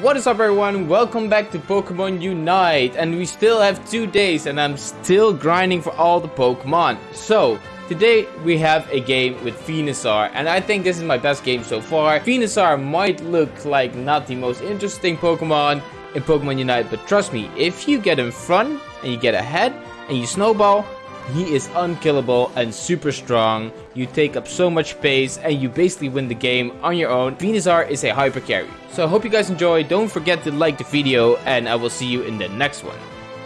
What is up everyone, welcome back to Pokemon Unite and we still have two days and I'm still grinding for all the Pokemon. So, today we have a game with Venusaur and I think this is my best game so far. Venusaur might look like not the most interesting Pokemon in Pokemon Unite but trust me, if you get in front and you get ahead and you snowball, he is unkillable and super strong. You take up so much space and you basically win the game on your own. Venusaur is a hyper carry. So I hope you guys enjoy. Don't forget to like the video and I will see you in the next one.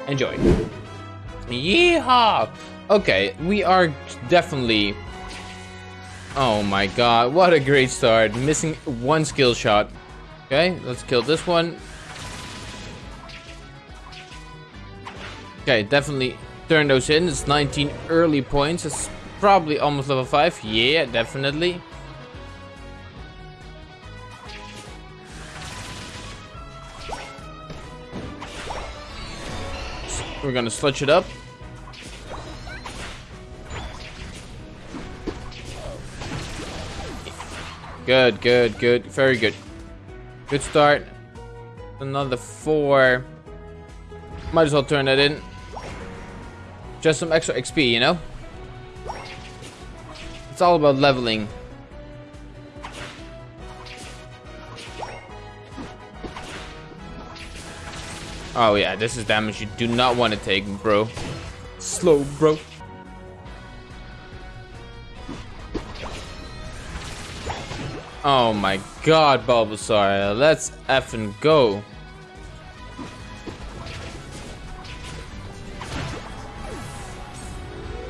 Enjoy. Yeehaw! Okay, we are definitely... Oh my god, what a great start. Missing one skill shot. Okay, let's kill this one. Okay, definitely turn those in. It's 19 early points. It's probably almost level 5. Yeah, definitely. We're gonna sludge it up. Good, good, good. Very good. Good start. Another four. Might as well turn that in. Just some extra XP, you know? It's all about leveling. Oh yeah, this is damage you do not want to take, bro. Slow, bro. Oh my god, Bulbasaur. Let's effing go.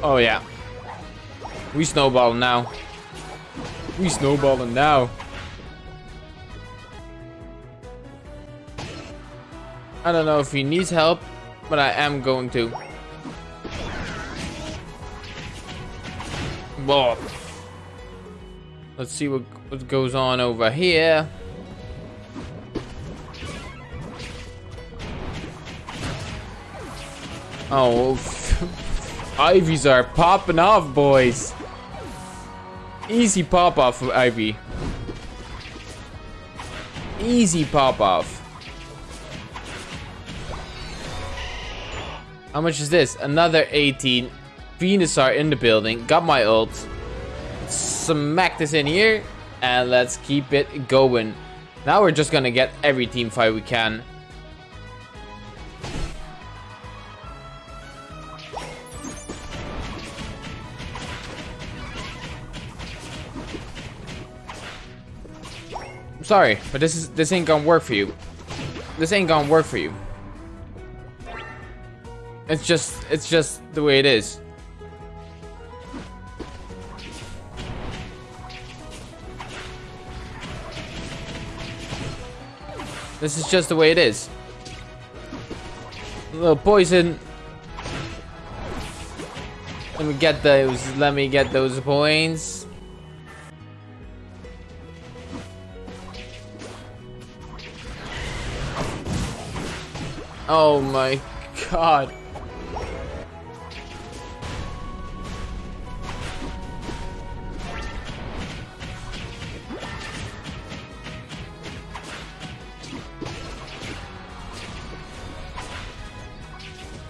Oh yeah. We snowballing now. We snowballing now. I don't know if he needs help, but I am going to. Whoa. Let's see what, what goes on over here. Oh, Ivies are popping off, boys. Easy pop off of Ivy. Easy pop off. How much is this? Another 18. Venusaur in the building. Got my ult. Smack this in here. And let's keep it going. Now we're just gonna get every team fight we can. Sorry, but this is this ain't gonna work for you. This ain't gonna work for you. It's just it's just the way it is. This is just the way it is. A little poison. Let me get those. Let me get those points. Oh my god.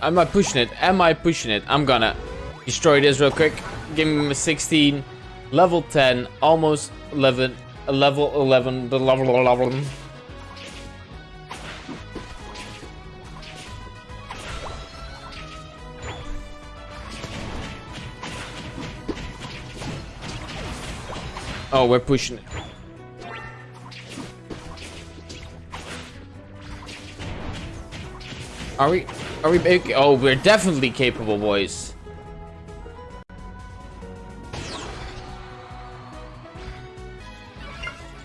Am I pushing it? Am I pushing it? I'm gonna destroy this real quick. Give me a 16. Level 10. Almost 11. Level 11. The level 11. Oh, we're pushing it. Are we? Are we? Big? Oh, we're definitely capable, boys.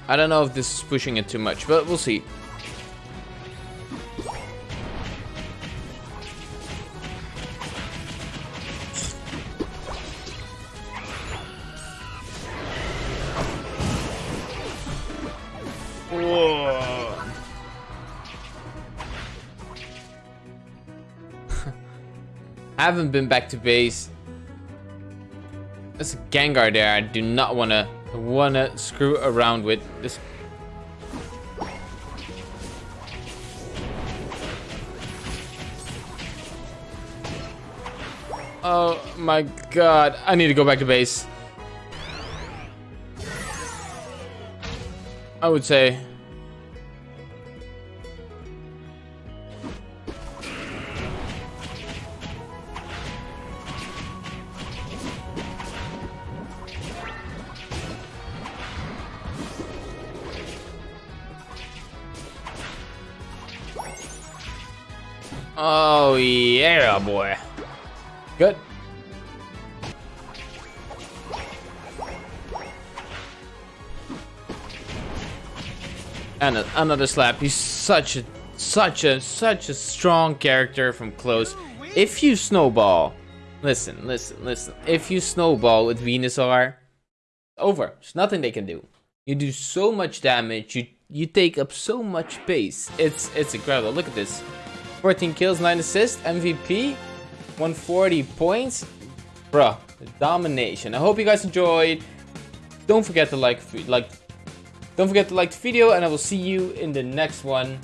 I don't know if this is pushing it too much, but we'll see. I haven't been back to base. There's a Gengar there I do not want to wanna screw around with. This Oh my god. I need to go back to base. I would say. Oh yeah, boy. Good. And another slap. He's such a, such a, such a strong character from close. If you snowball, listen, listen, listen. If you snowball with Venusaur, over. There's nothing they can do. You do so much damage. You you take up so much space. It's it's incredible. Look at this. 14 kills, 9 assists, MVP, 140 points. Bruh, domination. I hope you guys enjoyed. Don't forget to like, like, don't forget to like the video, and I will see you in the next one.